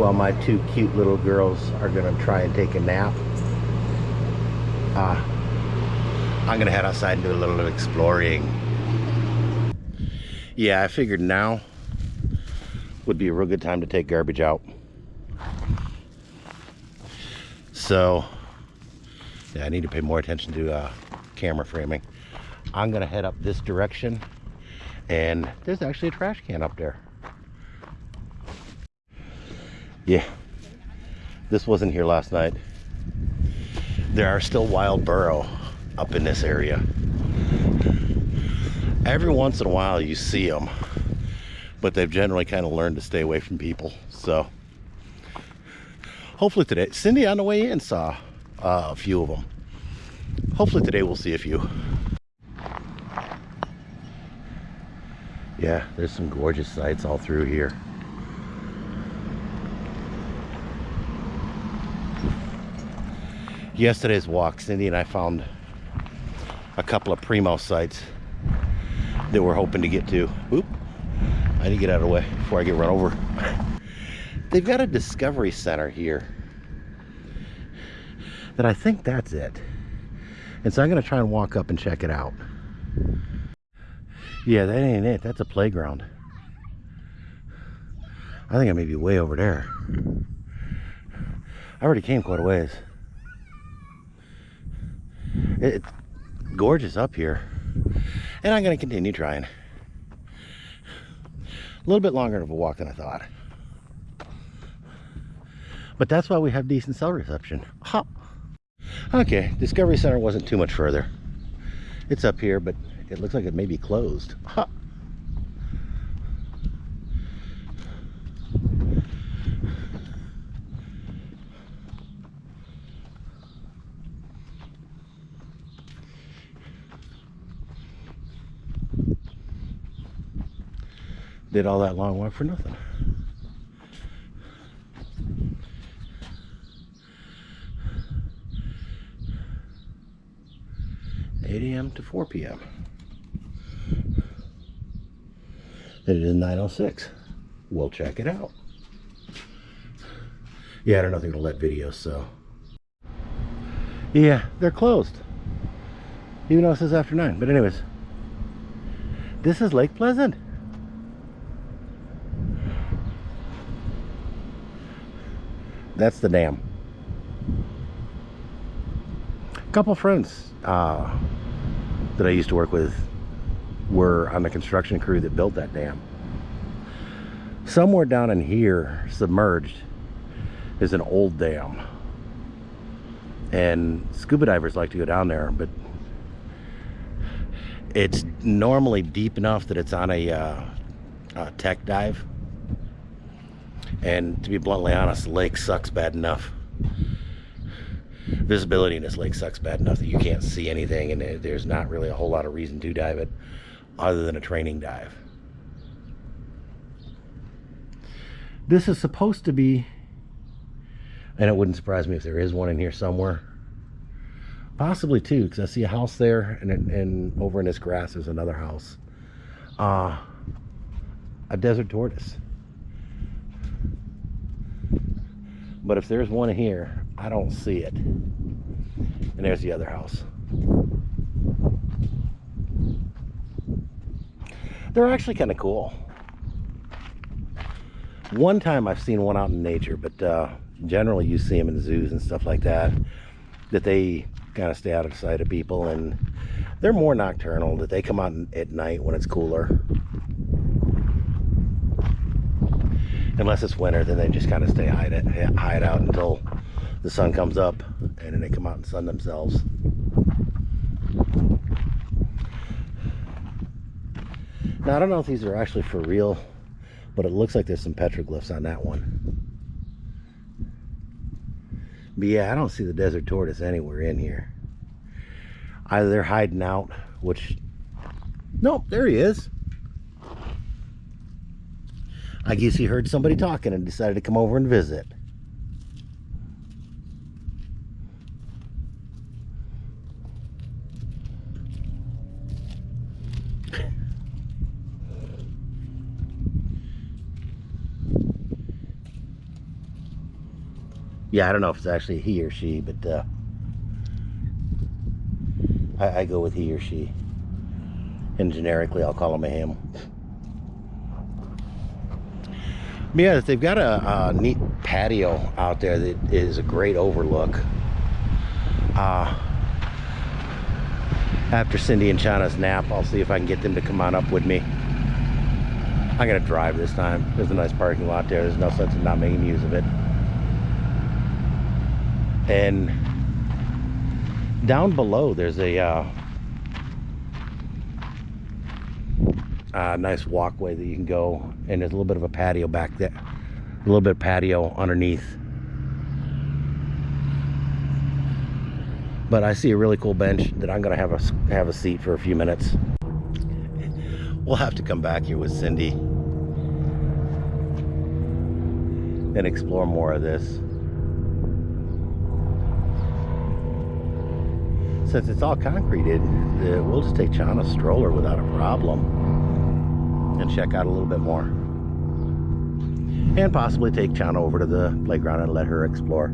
while my two cute little girls are gonna try and take a nap. Uh, I'm gonna head outside and do a little exploring. Yeah, I figured now would be a real good time to take garbage out. So, yeah, I need to pay more attention to uh, camera framing. I'm gonna head up this direction and there's actually a trash can up there. Yeah, this wasn't here last night. There are still wild burro up in this area. Every once in a while you see them, but they've generally kind of learned to stay away from people. So hopefully today, Cindy on the way in saw uh, a few of them. Hopefully today we'll see a few. Yeah, there's some gorgeous sights all through here. Yesterday's walk, Cindy and I found a couple of primo sites that we're hoping to get to. Oop, I need to get out of the way before I get run over. They've got a discovery center here that I think that's it. And so I'm gonna try and walk up and check it out. Yeah, that ain't it. That's a playground. I think I may be way over there. I already came quite a ways. It's gorgeous up here. And I'm going to continue trying. A little bit longer of a walk than I thought. But that's why we have decent cell reception. Huh. Okay, Discovery Center wasn't too much further. It's up here, but it looks like it may be closed. Huh. Did all that long walk for nothing. Eight AM to four PM. It is 906. We'll check it out. Yeah, I don't know if they're gonna let videos, so. Yeah, they're closed. Even though it says after nine. But anyways, this is Lake Pleasant. That's the dam. A couple friends uh, that I used to work with were on the construction crew that built that dam. Somewhere down in here, submerged, is an old dam. And scuba divers like to go down there, but it's normally deep enough that it's on a, uh, a tech dive and to be bluntly honest, the lake sucks bad enough. Visibility in this lake sucks bad enough that you can't see anything and there's not really a whole lot of reason to dive it other than a training dive. This is supposed to be, and it wouldn't surprise me if there is one in here somewhere. Possibly two, because I see a house there and, and over in this grass there's another house. Uh, a desert tortoise. But if there's one here, I don't see it. And there's the other house. They're actually kind of cool. One time I've seen one out in nature, but uh, generally you see them in zoos and stuff like that, that they kind of stay out of sight of people and they're more nocturnal, that they come out at night when it's cooler. Unless it's winter then they just kind of stay hide, it, hide out until the sun comes up and then they come out and sun themselves. Now I don't know if these are actually for real but it looks like there's some petroglyphs on that one. But yeah I don't see the desert tortoise anywhere in here. Either they're hiding out which nope there he is I guess he heard somebody talking and decided to come over and visit. Yeah, I don't know if it's actually he or she, but uh, I, I go with he or she. And generically, I'll call him a him. Yeah, they've got a, a neat patio out there that is a great overlook. Uh, after Cindy and Chana's nap, I'll see if I can get them to come on up with me. I'm gonna drive this time. There's a nice parking lot there. There's no sense in not making use of it. And down below, there's a uh, uh, nice walkway that you can go, and there's a little bit of a patio back there. A little bit of patio underneath. But I see a really cool bench that I'm gonna have a have a seat for a few minutes. We'll have to come back here with Cindy and explore more of this. Since it's all concreted, uh, we'll just take Chana's stroller without a problem and check out a little bit more. And possibly take Chana over to the playground and let her explore.